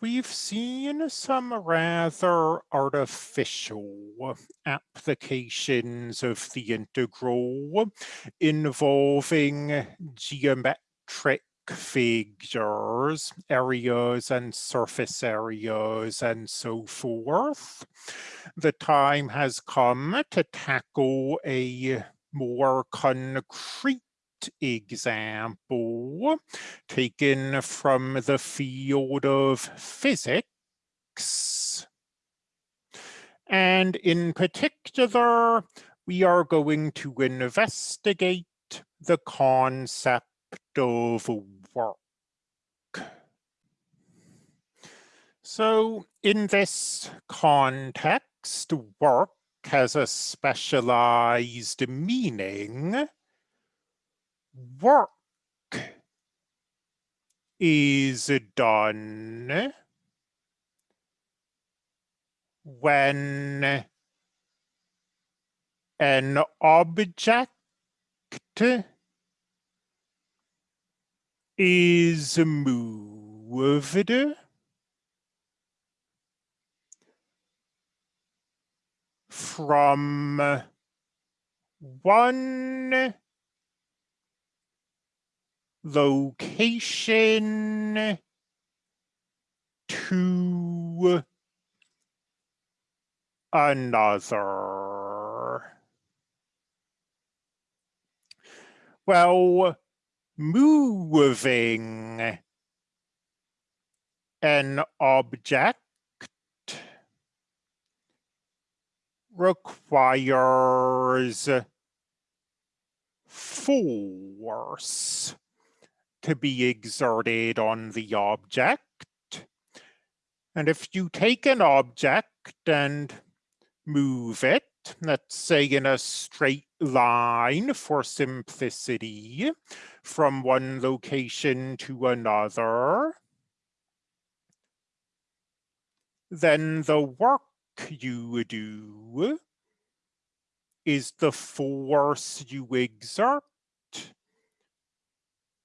we've seen some rather artificial applications of the integral involving geometric figures, areas and surface areas and so forth. The time has come to tackle a more concrete example taken from the field of physics. And in particular, we are going to investigate the concept of work. So in this context, work has a specialized meaning work. Is done when an object is moved? From one location to another. Well, moving an object requires force to be exerted on the object. And if you take an object and move it, let's say in a straight line for simplicity, from one location to another, then the work you do is the force you exert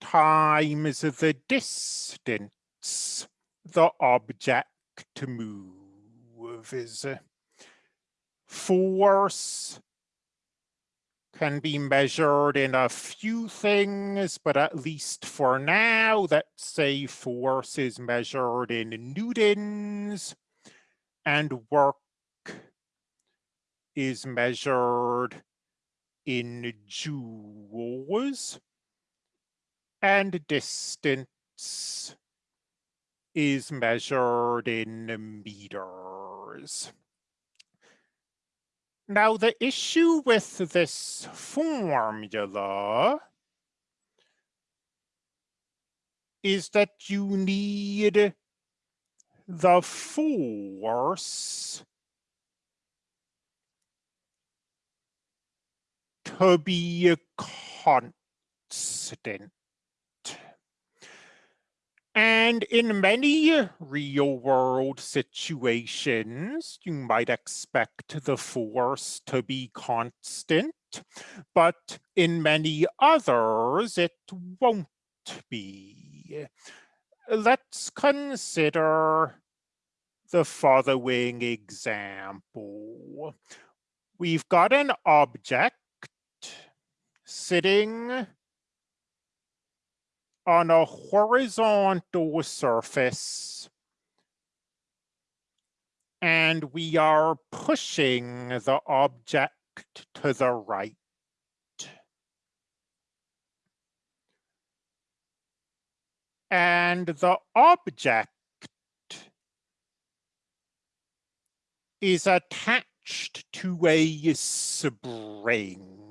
times the distance the object to move is. Force can be measured in a few things, but at least for now, let's say force is measured in newtons and work is measured in joules and distance is measured in meters. Now the issue with this formula is that you need the force to be constant. And in many real world situations, you might expect the force to be constant, but in many others, it won't be. Let's consider the following example. We've got an object sitting on a horizontal surface and we are pushing the object to the right. And the object is attached to a spring.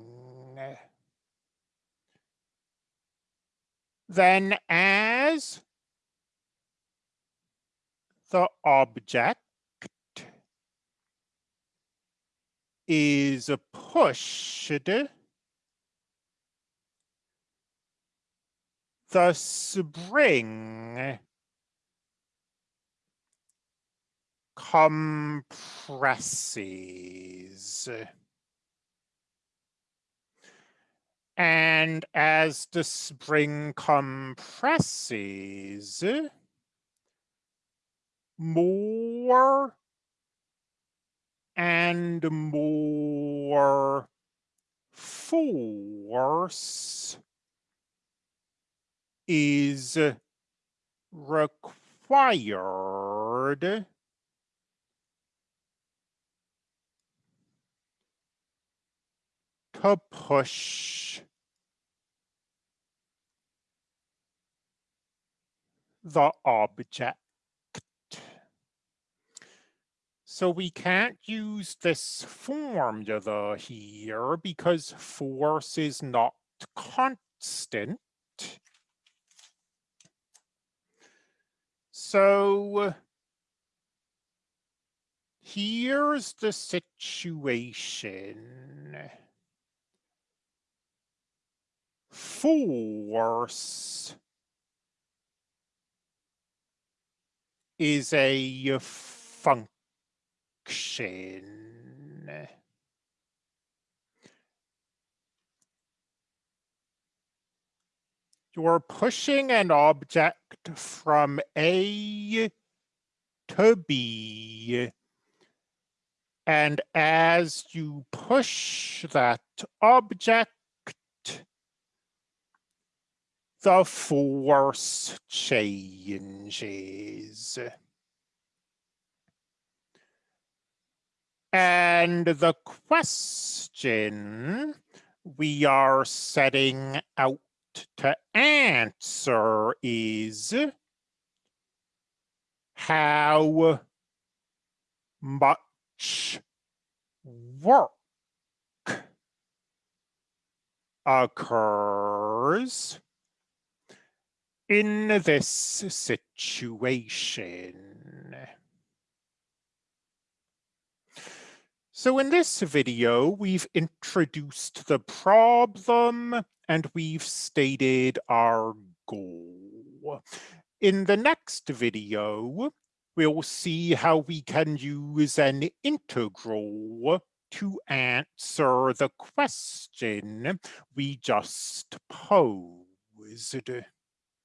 Then as the object is pushed, the spring compresses. And as the spring compresses, more and more force is required to push the object. So we can't use this formula here because force is not constant. So here's the situation. Force is a function. You're pushing an object from A to B. And as you push that object, the force changes. And the question we are setting out to answer is how much work occurs in this situation. So in this video, we've introduced the problem and we've stated our goal. In the next video, we'll see how we can use an integral to answer the question we just posed.